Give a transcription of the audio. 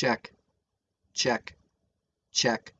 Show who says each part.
Speaker 1: check, check, check.